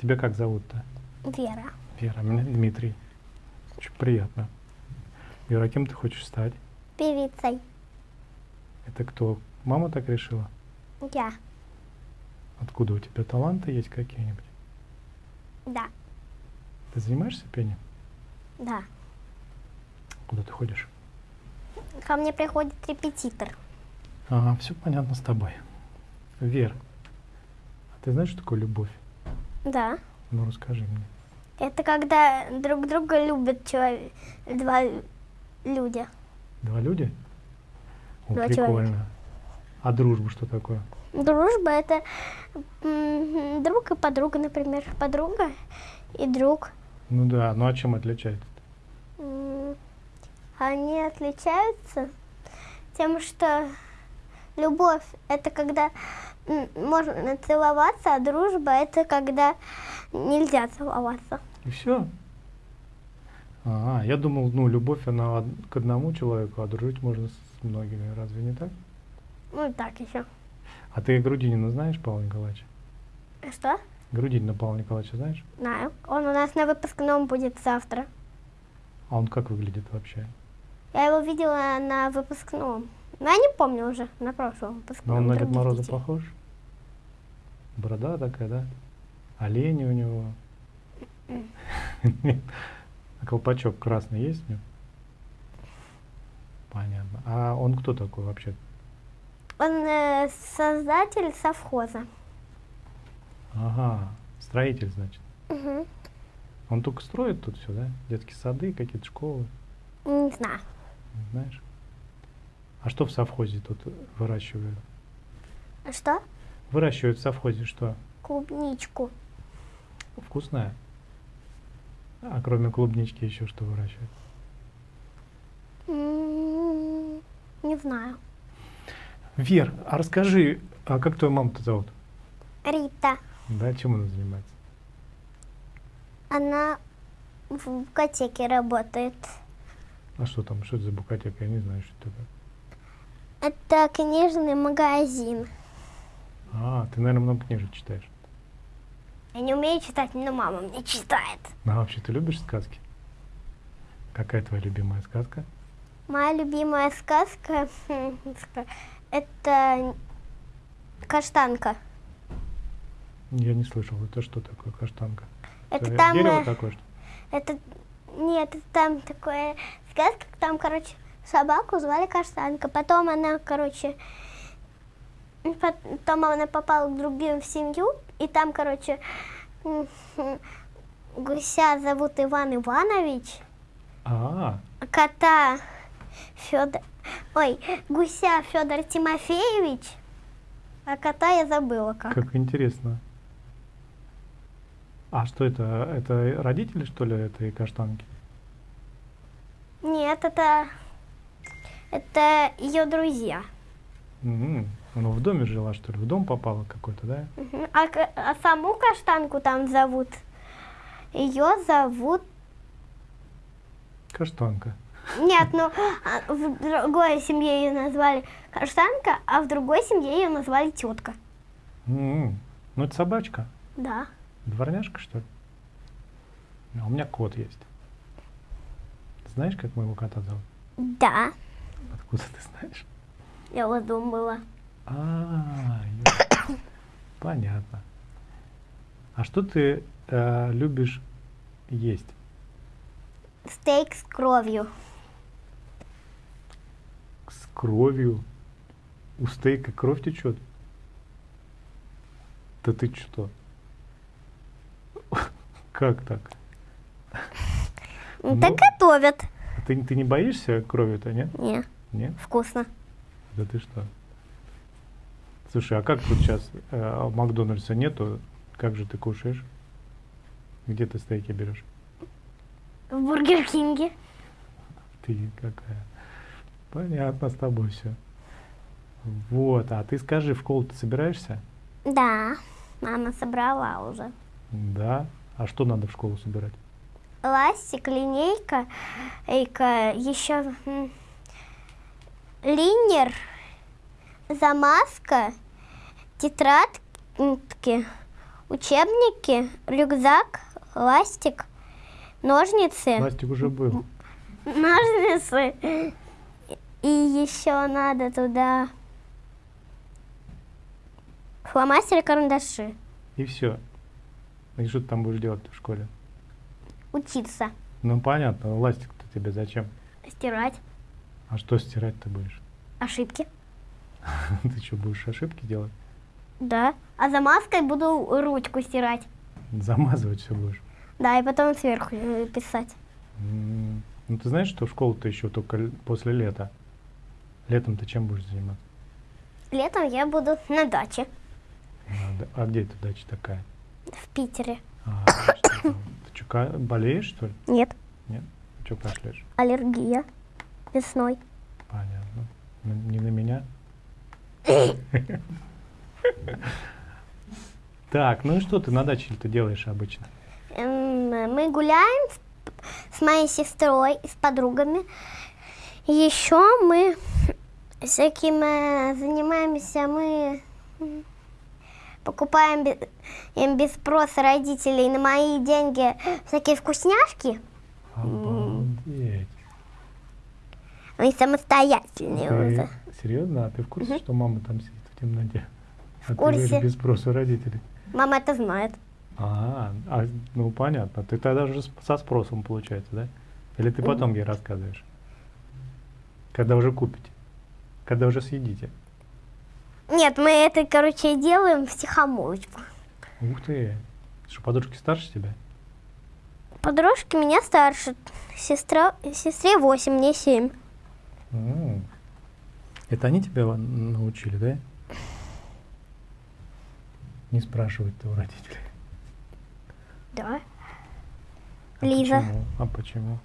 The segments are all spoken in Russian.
Тебя как зовут-то? Вера. Вера, меня Дмитрий. Очень приятно. Вера, кем ты хочешь стать? Певицей. Это кто? Мама так решила? Я. Откуда у тебя таланты есть какие-нибудь? Да. Ты занимаешься пением? Да. Куда ты ходишь? Ко мне приходит репетитор. Ага, все понятно с тобой. Вер, а ты знаешь, что такое любовь? Да. Ну, расскажи мне. Это когда друг друга любят человек, два люди. Два люди? О, Два прикольно. человека. А дружба что такое? Дружба это друг и подруга, например. Подруга и друг. Ну да, ну а чем отличается? М, Они отличаются тем, что любовь это когда можно целоваться, а дружба это когда нельзя целоваться. И все? А, я думал, ну, любовь, она к одному человеку, а дружить можно с многими. Разве не так? Ну и так еще. А ты Грудинина знаешь, Павла Николаевича? Что? Грудинина Павла Николаевича знаешь? Знаю. Он у нас на выпускном будет завтра. А он как выглядит вообще? Я его видела на выпускном. Но я не помню уже, на прошлом Ну, выпускном. он на Дед Мороза похож? Борода такая, да? Олени у него. Нет. А колпачок красный есть у него? Понятно. А он кто такой вообще? Он э, создатель совхоза. Ага, строитель, значит. Мгм. Он только строит тут все, да? Детские сады, какие-то школы, Не знаю. не знаешь? А что в совхозе тут выращивают? А Что? Выращивают в совхозе что? Клубничку. Вкусное? А кроме клубнички еще что выращивают? М, Не знаю. Вер, а расскажи, а как твою маму-то зовут? Рита. Да, чем она занимается? Она в букотеке работает. А что там, что это за букатека? Я не знаю, что это такое. Это книжный магазин. А, ты, наверное, много книжек читаешь. Я не умею читать, но мама мне читает. А вообще, ты любишь сказки? Какая твоя любимая сказка? Моя любимая сказка ска- это каштанка. Я не слышал, это что такое каштанка? Это там дерево э, такое, что? Это нет, это там такое сказка, там, короче, собаку звали Каштанка. Потом она, короче, потом она попала к другим в семью, и там, короче, гуся зовут Иван Иванович, А, а кота Федор, ой, гуся Федор Тимофеевич, а кота я забыла как. как интересно. А что это? Это родители, что ли, этой каштанки? Нет, это это ее друзья. М, Она в доме жила, что ли? В дом попала какой-то, да? А, а саму каштанку там зовут? Ее зовут... Каштанка. Нет, ну а в другой семье ее назвали каштанка, а в другой семье ее назвали тетка. М, Ну, это собачка. Да. Дворняжка, что ли? А у меня кот есть. Знаешь, как моего кота зовут? Да, Откуда ты знаешь? я вот думала. А, ё- понятно. А что ты э, любишь есть? Стейк с кровью. С кровью? У стейка кровь течет? Да ты что? Как так? Ну, Ну. Так готовят. А Ты, ты не боишься крови-то, нет? Не, Нет? вкусно. Да ты что? Слушай, а как тут сейчас э, Макдональдса нету? Как же ты кушаешь? Где ты стейки берешь? В Бургер Кинге. Ты какая. Понятно с тобой все. Вот, а ты скажи, в школу ты собираешься? Да, мама собрала уже. Да. А что надо в школу собирать? Ластик, линейка, эйка, еще линер, замазка, тетрадки, учебники, рюкзак, ластик, ножницы. Пластик уже был. Ножницы. И еще надо туда фломастеры, карандаши. И все. И что ты там будешь делать в школе? Учиться, Ну понятно, ластик-то тебе зачем? стирать А что стирать ты будешь? ошибки. Ты что, будешь ошибки делать? Да. А замазкой буду ручку стирать. Замазывать все будешь? Да, и потом сверху э, писать. М, Ну ты знаешь, что в школу-то еще только после лета? Летом ты чем будешь заниматься? Летом я буду на даче А, А где эта дача такая? в Питере. А? Ты что, болеешь, что ли? Нет, Нет? Что кашляешь? аллергия весной. Понятно. Не на меня? Так, ну и что ты на даче-то делаешь обычно? Эм, Мы гуляем с, моей сестрой и с подругами. Еще мы всяким э, занимаемся, мы покупаем бе- им без спроса родителей на мои деньги всякие вкусняшки. Обалдеть. Мы самостоятельные уже. Серьезно? А ты в курсе, что мама там сидит в темноте? А ты курсе. живешь без спроса родителей. Мама это знает. А, а, ну понятно. Ты тогда уже с- со спросом получается, да? Или ты потом ей рассказываешь? Когда уже купите? Когда уже съедите? Нет, мы это, короче, делаем в тихомолочку. Ух ты. Что, подружки старше тебя? Подружки меня старше. Сестра, сестре 8, мне 7. М. Это они тебя научили, да? Не спрашивать-то у родителей. Да. А Лиза. Почему? А почему?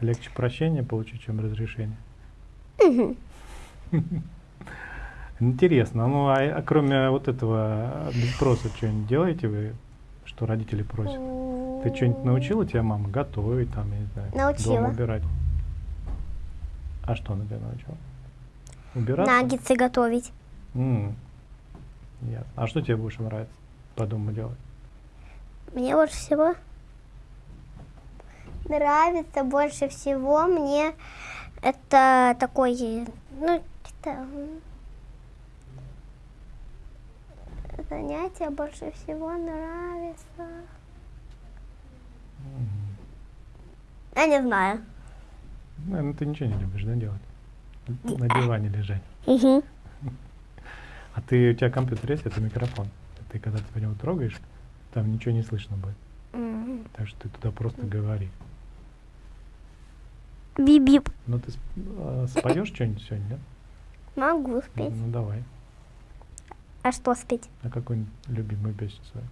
Легче прощения получить, чем разрешение? Интересно. Ну, а, а кроме вот этого без спроса что-нибудь делаете вы, что родители просят? Ты что-нибудь научила тебя мама готовить, там, я не знаю, Научила. дом убирать? А что она тебя научила? Убираться? Наггетсы готовить. М, ясно. А что тебе больше нравится по дому делать? Мне больше всего нравится больше всего мне это такой, ну, что м, занятие больше всего нравится. Я не знаю. Наверное, ты ничего не любишь, да, делать? На диване лежать. Мгм. А ты, у тебя компьютер есть, это микрофон. Ты когда ты по нему трогаешь, там ничего не слышно будет. М. Так что ты туда просто говори. Бип-бип. Ну ты а, споешь что-нибудь сегодня, нет? Могу спеть. Ну давай. А что спеть? А какую-нибудь любимую песню свою?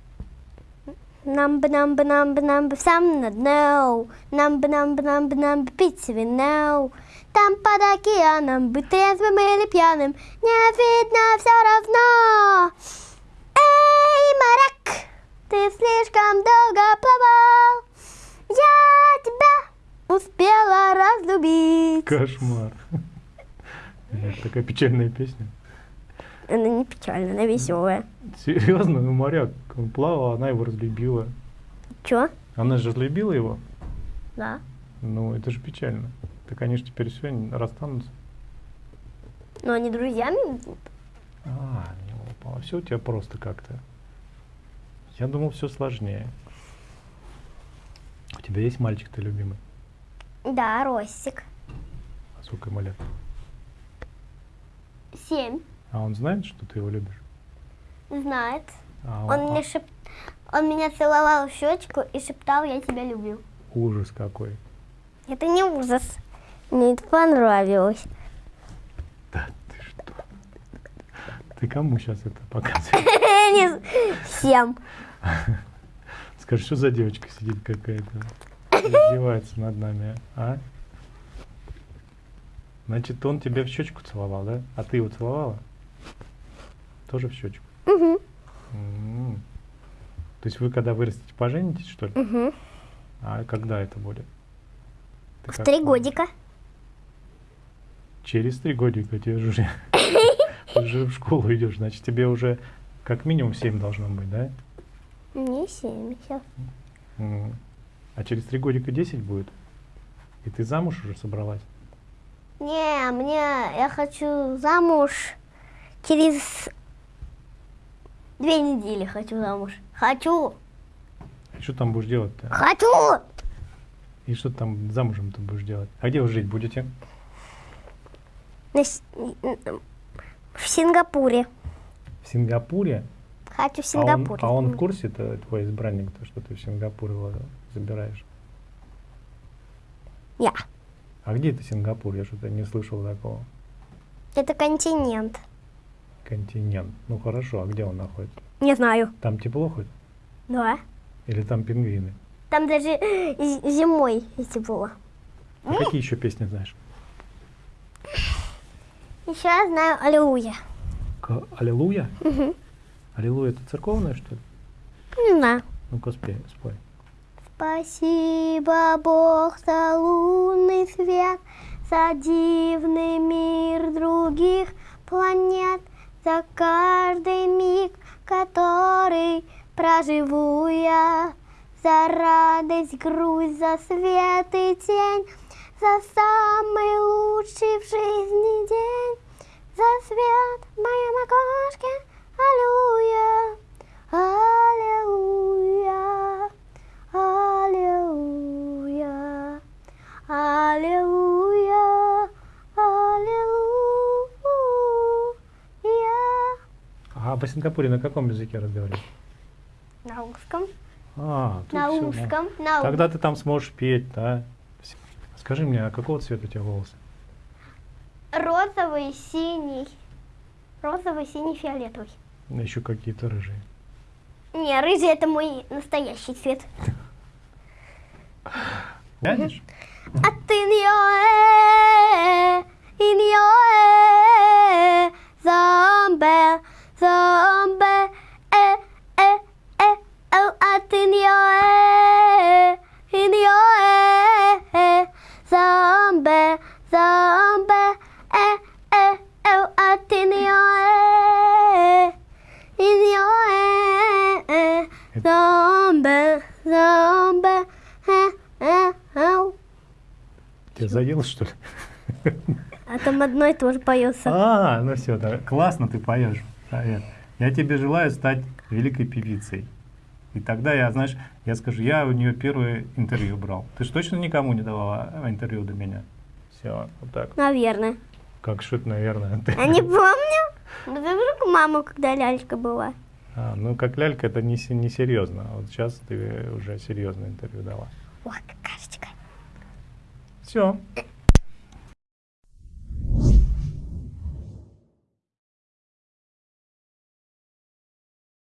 Number, number, number, number, сам на дно. Number, number, number, number, пить вино. Там под океаном, быть трезвым или пьяным, не видно все равно. Эй, моряк, ты слишком долго плавал. Я тебя успела разлюбить. Кошмар. Такая печальная песня. Она не печальная, она веселая. Серьезно, ну моряк, он плавал, она его разлюбила. Чё? Она же разлюбила его? Да. Ну, это же печально. Так они же теперь все расстанутся. Но они друзьями будут. А, не все у тебя просто как-то. Я думал, все сложнее. У тебя есть мальчик-то любимый? Да, Ростик. А сколько ему лет? Семь. А он знает, что ты его любишь? Знает. А Он, мне шеп... он меня целовал в щечку и шептал, я тебя люблю. Ужас какой. Это не ужас. Мне это понравилось. Да ты что? Ты кому сейчас это показываешь? Всем. Скажи, что за девочка сидит какая-то? Издевается над нами, а? Значит, он тебя в щечку целовал, да? А ты его целовала? Тоже в щечку? Угу. М. То есть вы когда вырастете, поженитесь, что ли? Угу. А когда это будет? Ты В три помнишь? годика. Через три годика тебе же уже, уже в школу идешь, значит тебе уже как минимум семь должно быть, да? Мне 70. М. А через три годика 10 будет? И ты замуж уже собралась? Не, мне, я хочу замуж через две недели хочу замуж. Хочу, И что там будешь делать-то? хочу! И что там замужем ты будешь делать? А где вы жить будете? На В Сингапуре. В Сингапуре? Хочу в А он, Сингапуре. а он в курсе, то твой избранник, то, что ты в Сингапур его забираешь? Я. А где это Сингапур? Я что-то не слышал такого. Это континент. Континент. Ну хорошо, а где он находится? Не знаю. Там тепло хоть? Да. Или там пингвины? Там даже зимой тепло. А какие еще песни знаешь? Еще я знаю Аллилуйя. К- Аллилуйя? Аллилуйя это церковное, что ли? Не знаю. Ну-ка спой, спой. Спасибо, Бог, за лунный свет, за дивный мир других планет, за каждый миг, который проживу я, за радость, грусть, за свет и тень, за самый лучший в жизни день, за свет в моем окошке, аллилуйя, аллилуйя. Аллилуйя, аллилуйя, аллилуйя. А по Сингапуре на каком языке разговаривают? На русском, А, на ну. русском, на Тогда ты там сможешь петь, да? Скажи мне, а какого цвета у тебя волосы? розовый, синий, розовый, синий, фиолетовый. Еще какие-то рыжие. Не, рыжий это мой настоящий цвет. Глянешь? А ты ньоэ, Тебя заело, что ли? А там одно и то же поется. А, ну все, да, классно ты поешь. Я тебе желаю стать великой певицей. И тогда я, знаешь, я скажу, я у нее первое интервью брал. Ты же точно никому не давала интервью до меня? Все, вот так. Наверное. Как это, наверное. ты- Я не помню. Да вдруг мама, когда лялька была. А, ну, как лялька, это не, не серьезно. А Вот сейчас ты уже серьезное интервью дала. Ой, какашечка. Все.